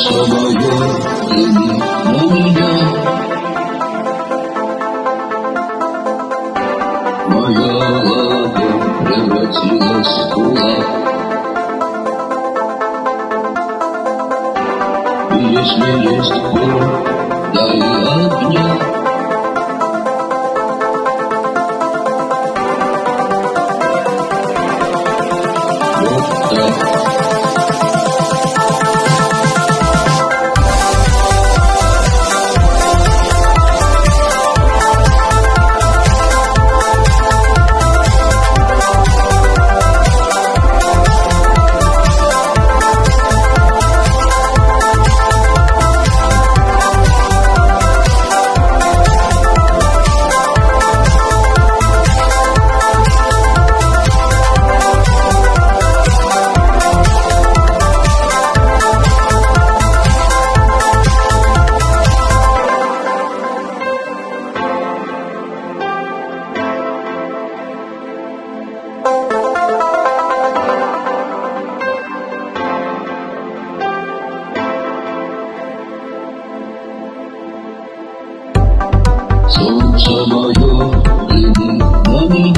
Чтобы был имя на меня. Моя ладонь превратилась в кулак. И если есть боль, дай огня. Como yo, y mi